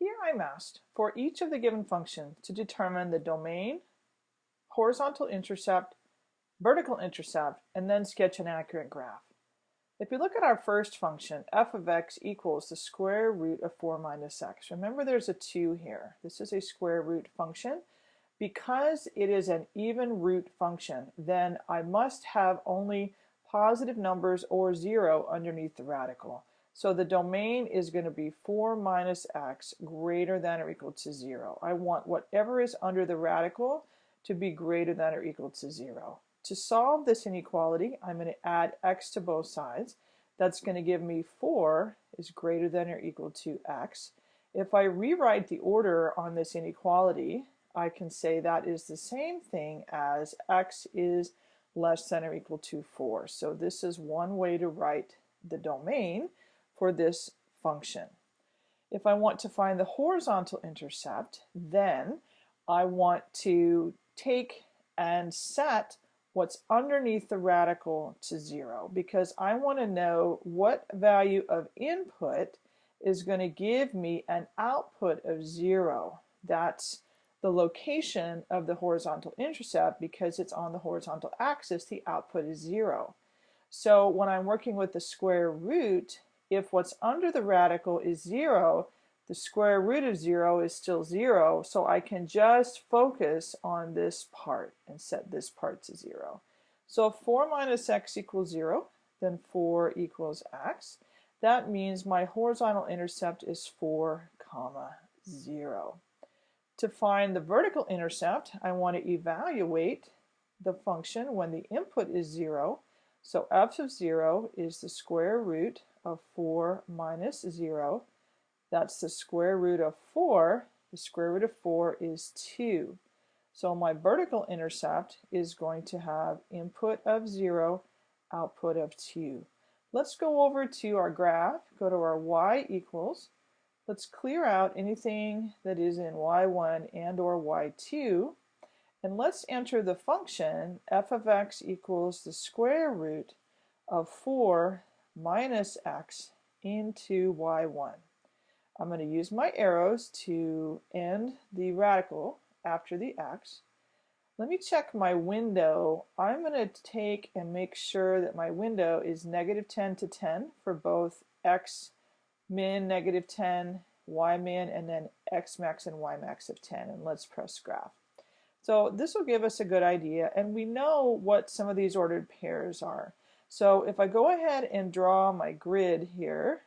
Here I'm asked for each of the given functions to determine the domain, horizontal intercept, vertical intercept, and then sketch an accurate graph. If we look at our first function, f of x equals the square root of 4 minus x. Remember there's a 2 here. This is a square root function. Because it is an even root function, then I must have only positive numbers or 0 underneath the radical. So the domain is going to be 4 minus x greater than or equal to 0. I want whatever is under the radical to be greater than or equal to 0. To solve this inequality, I'm going to add x to both sides. That's going to give me 4 is greater than or equal to x. If I rewrite the order on this inequality, I can say that is the same thing as x is less than or equal to 4. So this is one way to write the domain for this function. If I want to find the horizontal intercept, then I want to take and set what's underneath the radical to zero because I want to know what value of input is going to give me an output of zero. That's the location of the horizontal intercept because it's on the horizontal axis, the output is zero. So when I'm working with the square root, if what's under the radical is zero, the square root of 0 is still 0, so I can just focus on this part and set this part to 0. So if 4 minus x equals 0, then 4 equals x. That means my horizontal intercept is 4 comma 0. To find the vertical intercept, I want to evaluate the function when the input is 0. So f of 0 is the square root of 4 minus 0 that's the square root of 4. The square root of 4 is 2. So my vertical intercept is going to have input of 0, output of 2. Let's go over to our graph, go to our y equals. Let's clear out anything that is in y1 and or y2. And let's enter the function f of x equals the square root of 4 minus x into y1. I'm going to use my arrows to end the radical after the x. Let me check my window. I'm going to take and make sure that my window is negative 10 to 10 for both x min negative 10, y min, and then x max and y max of 10. And let's press graph. So this will give us a good idea. And we know what some of these ordered pairs are. So if I go ahead and draw my grid here,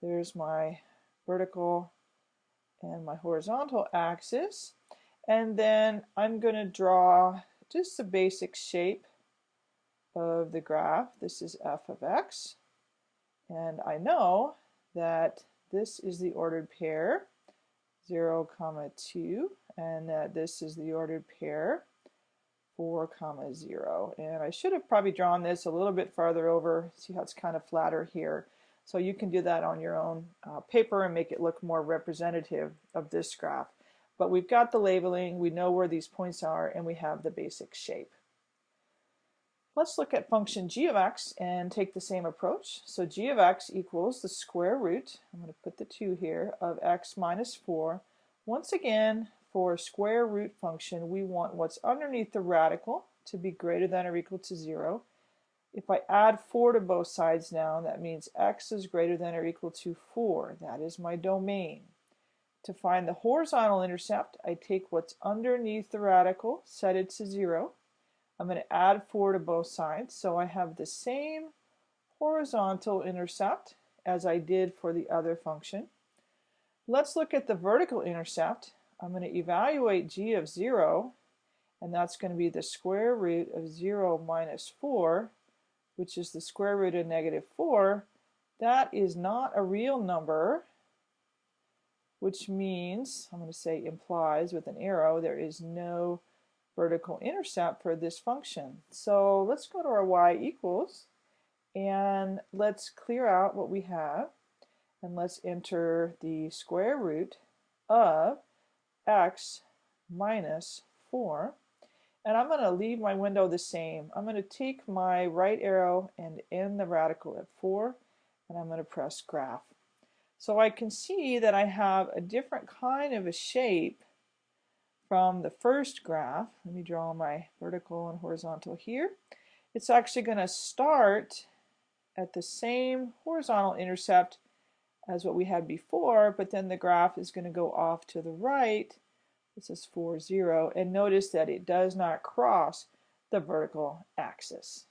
there's my vertical and my horizontal axis. And then I'm going to draw just the basic shape of the graph. This is f of x. And I know that this is the ordered pair, 0, comma 2, and that this is the ordered pair, 4, comma 0. And I should have probably drawn this a little bit farther over. See how it's kind of flatter here. So you can do that on your own uh, paper and make it look more representative of this graph. But we've got the labeling, we know where these points are, and we have the basic shape. Let's look at function g of x and take the same approach. So g of x equals the square root, I'm going to put the 2 here, of x minus 4. Once again, for a square root function, we want what's underneath the radical to be greater than or equal to 0. If I add 4 to both sides now, that means x is greater than or equal to 4. That is my domain. To find the horizontal intercept, I take what's underneath the radical, set it to 0. I'm going to add 4 to both sides, so I have the same horizontal intercept as I did for the other function. Let's look at the vertical intercept. I'm going to evaluate g of 0, and that's going to be the square root of 0 minus 4 which is the square root of negative 4, that is not a real number, which means, I'm going to say implies with an arrow, there is no vertical intercept for this function. So let's go to our y equals, and let's clear out what we have, and let's enter the square root of x minus 4. And I'm going to leave my window the same. I'm going to take my right arrow and end the radical at 4 and I'm going to press graph. So I can see that I have a different kind of a shape from the first graph. Let me draw my vertical and horizontal here. It's actually going to start at the same horizontal intercept as what we had before, but then the graph is going to go off to the right. This is 4, 0, and notice that it does not cross the vertical axis.